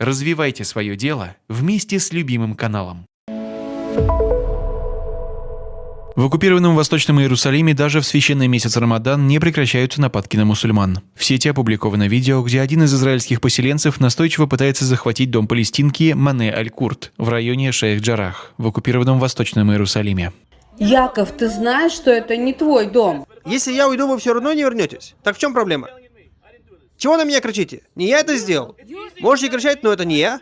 Развивайте свое дело вместе с любимым каналом. В оккупированном Восточном Иерусалиме даже в священный месяц Рамадан не прекращаются нападки на мусульман. В сети опубликовано видео, где один из израильских поселенцев настойчиво пытается захватить дом палестинки Мане Аль-Курт в районе Шейх-Джарах в оккупированном Восточном Иерусалиме. Яков, ты знаешь, что это не твой дом? Если я уйду, вы все равно не вернетесь. Так в чем проблема? Чего на меня кричите? Не я это сделал. Можете кричать, но это не я.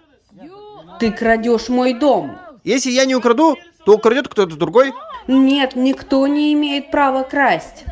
Ты крадешь мой дом. Если я не украду, то украдет кто-то другой. Нет, никто не имеет права красть.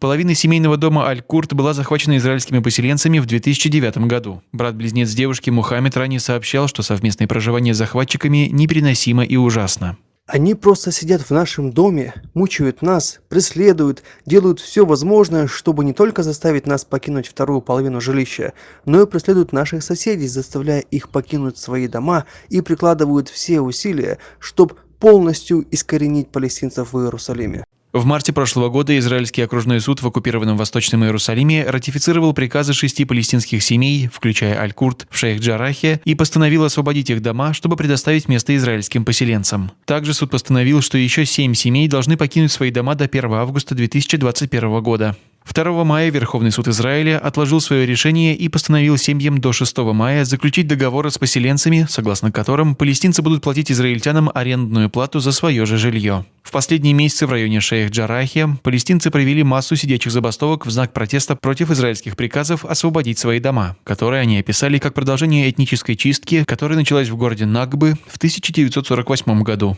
Половина семейного дома Аль-Курт была захвачена израильскими поселенцами в 2009 году. Брат-близнец девушки Мухаммед ранее сообщал, что совместное проживание с захватчиками непереносимо и ужасно. Они просто сидят в нашем доме, мучают нас, преследуют, делают все возможное, чтобы не только заставить нас покинуть вторую половину жилища, но и преследуют наших соседей, заставляя их покинуть свои дома и прикладывают все усилия, чтобы полностью искоренить палестинцев в Иерусалиме. В марте прошлого года Израильский окружной суд в оккупированном Восточном Иерусалиме ратифицировал приказы шести палестинских семей, включая Аль-Курт, в Шейх-Джарахе, и постановил освободить их дома, чтобы предоставить место израильским поселенцам. Также суд постановил, что еще семь семей должны покинуть свои дома до 1 августа 2021 года. 2 мая Верховный суд Израиля отложил свое решение и постановил семьям до 6 мая заключить договоры с поселенцами, согласно которым палестинцы будут платить израильтянам арендную плату за свое же жилье. В последние месяцы в районе Шейх-Джарахи палестинцы провели массу сидячих забастовок в знак протеста против израильских приказов освободить свои дома, которые они описали как продолжение этнической чистки, которая началась в городе Нагбы в 1948 году.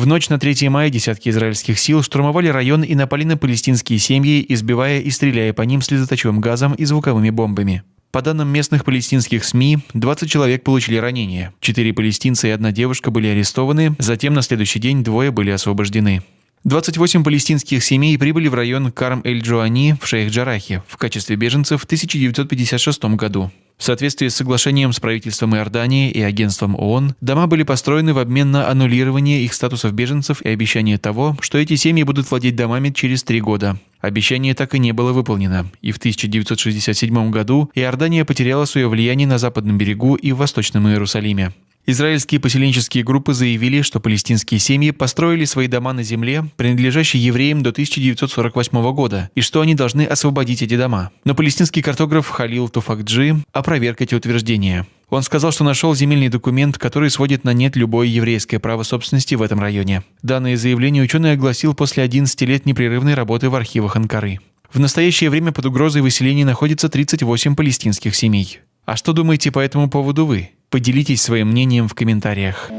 В ночь на 3 мая десятки израильских сил штурмовали район и напали на палестинские семьи, избивая и стреляя по ним слезоточивым газом и звуковыми бомбами. По данным местных палестинских СМИ, 20 человек получили ранения. Четыре палестинца и одна девушка были арестованы, затем на следующий день двое были освобождены. 28 палестинских семей прибыли в район Карм-эль-Джуани в Шейх-Джарахе в качестве беженцев в 1956 году. В соответствии с соглашением с правительством Иордании и агентством ООН, дома были построены в обмен на аннулирование их статусов беженцев и обещание того, что эти семьи будут владеть домами через три года. Обещание так и не было выполнено, и в 1967 году Иордания потеряла свое влияние на западном берегу и в Восточном Иерусалиме. Израильские поселенческие группы заявили, что палестинские семьи построили свои дома на земле, принадлежащей евреям до 1948 года, и что они должны освободить эти дома. Но палестинский картограф Халил Туфакджи опроверг эти утверждения. Он сказал, что нашел земельный документ, который сводит на нет любое еврейское право собственности в этом районе. Данное заявление ученый огласил после 11 лет непрерывной работы в архивах Анкары. В настоящее время под угрозой выселения находится 38 палестинских семей. А что думаете по этому поводу вы? Поделитесь своим мнением в комментариях.